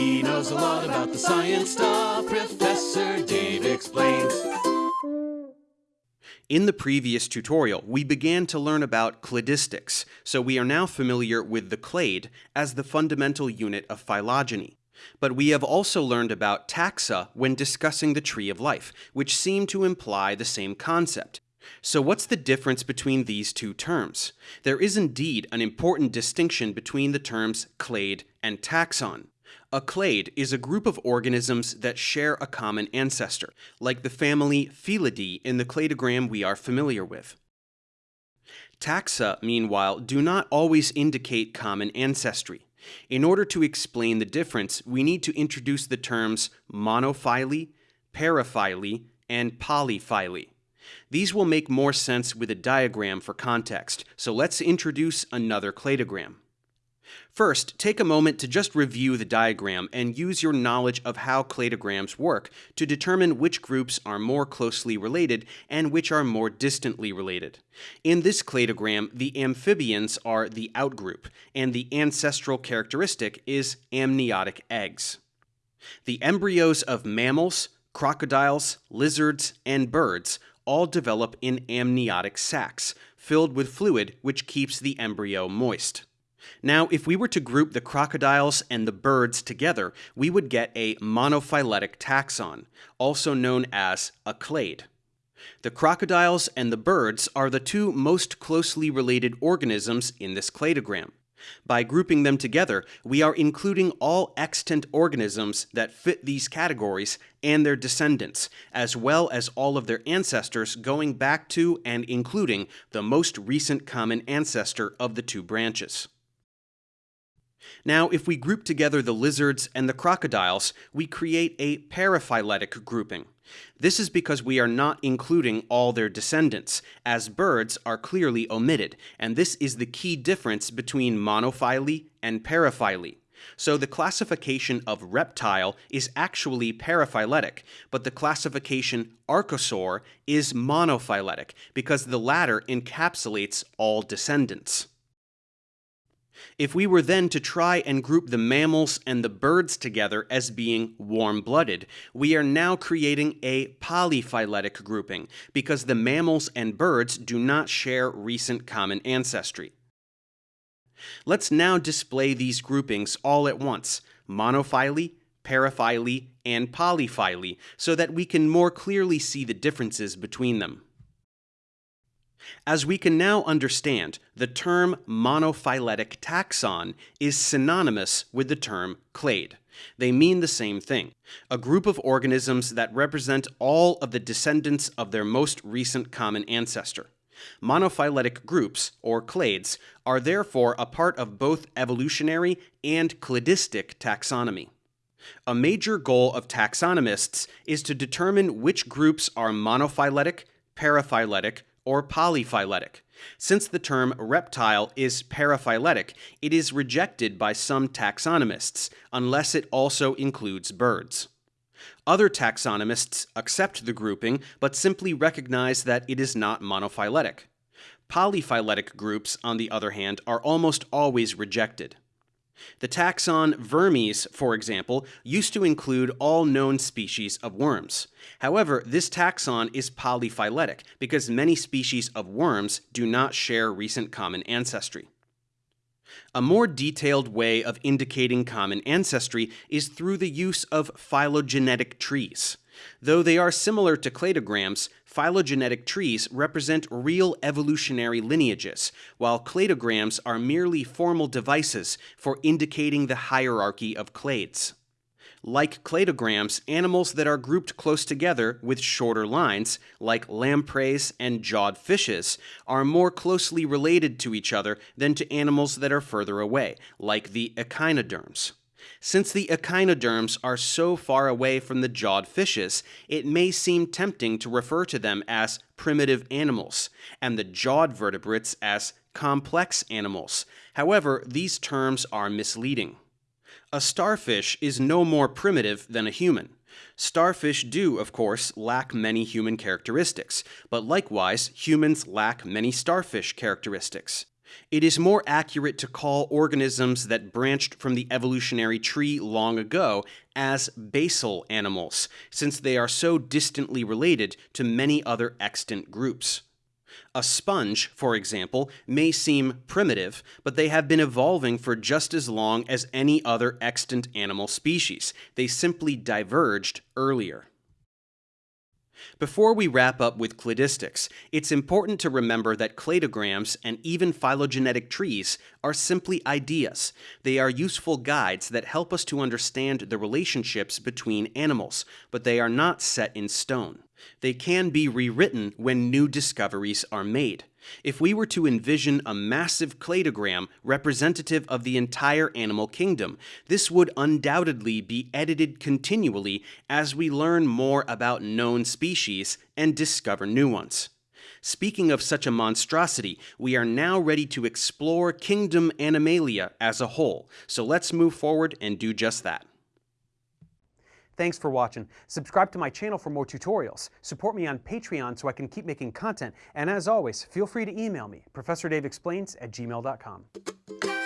He knows a lot about the science stuff. Professor Dave explains. In the previous tutorial, we began to learn about cladistics, so we are now familiar with the clade as the fundamental unit of phylogeny. But we have also learned about taxa when discussing the tree of life, which seem to imply the same concept. So what's the difference between these two terms? There is indeed an important distinction between the terms clade and taxon. A clade is a group of organisms that share a common ancestor, like the family Felidae in the cladogram we are familiar with. Taxa, meanwhile, do not always indicate common ancestry. In order to explain the difference, we need to introduce the terms monophyly, paraphyly, and polyphyly. These will make more sense with a diagram for context, so let's introduce another cladogram. First, take a moment to just review the diagram and use your knowledge of how cladograms work to determine which groups are more closely related and which are more distantly related. In this cladogram, the amphibians are the outgroup, and the ancestral characteristic is amniotic eggs. The embryos of mammals, crocodiles, lizards, and birds all develop in amniotic sacs, filled with fluid which keeps the embryo moist. Now, if we were to group the crocodiles and the birds together, we would get a monophyletic taxon, also known as a clade. The crocodiles and the birds are the two most closely related organisms in this cladogram. By grouping them together, we are including all extant organisms that fit these categories and their descendants, as well as all of their ancestors going back to and including the most recent common ancestor of the two branches. Now, if we group together the lizards and the crocodiles, we create a paraphyletic grouping. This is because we are not including all their descendants, as birds are clearly omitted, and this is the key difference between monophyly and paraphyly. So the classification of reptile is actually paraphyletic, but the classification archosaur is monophyletic because the latter encapsulates all descendants. If we were then to try and group the mammals and the birds together as being warm-blooded, we are now creating a polyphyletic grouping because the mammals and birds do not share recent common ancestry. Let's now display these groupings all at once, monophyly, paraphyly, and polyphyly, so that we can more clearly see the differences between them. As we can now understand, the term monophyletic taxon is synonymous with the term clade. They mean the same thing, a group of organisms that represent all of the descendants of their most recent common ancestor. Monophyletic groups, or clades, are therefore a part of both evolutionary and cladistic taxonomy. A major goal of taxonomists is to determine which groups are monophyletic, paraphyletic, or polyphyletic. Since the term reptile is paraphyletic, it is rejected by some taxonomists unless it also includes birds. Other taxonomists accept the grouping but simply recognize that it is not monophyletic. Polyphyletic groups, on the other hand, are almost always rejected. The taxon Vermes, for example, used to include all known species of worms. However, this taxon is polyphyletic because many species of worms do not share recent common ancestry. A more detailed way of indicating common ancestry is through the use of phylogenetic trees. Though they are similar to cladograms, phylogenetic trees represent real evolutionary lineages, while cladograms are merely formal devices for indicating the hierarchy of clades. Like cladograms, animals that are grouped close together with shorter lines, like lampreys and jawed fishes, are more closely related to each other than to animals that are further away, like the echinoderms. Since the echinoderms are so far away from the jawed fishes, it may seem tempting to refer to them as primitive animals, and the jawed vertebrates as complex animals. However, these terms are misleading. A starfish is no more primitive than a human. Starfish do, of course, lack many human characteristics, but likewise, humans lack many starfish characteristics. It is more accurate to call organisms that branched from the evolutionary tree long ago as basal animals, since they are so distantly related to many other extant groups. A sponge, for example, may seem primitive, but they have been evolving for just as long as any other extant animal species. They simply diverged earlier. Before we wrap up with cladistics, it's important to remember that cladograms and even phylogenetic trees are simply ideas. They are useful guides that help us to understand the relationships between animals, but they are not set in stone. They can be rewritten when new discoveries are made. If we were to envision a massive cladogram representative of the entire animal kingdom, this would undoubtedly be edited continually as we learn more about known species and discover new ones. Speaking of such a monstrosity, we are now ready to explore Kingdom Animalia as a whole, so let's move forward and do just that. Thanks for watching. Subscribe to my channel for more tutorials. Support me on Patreon so I can keep making content. And as always, feel free to email me, ProfessorDaveExplains at gmail.com.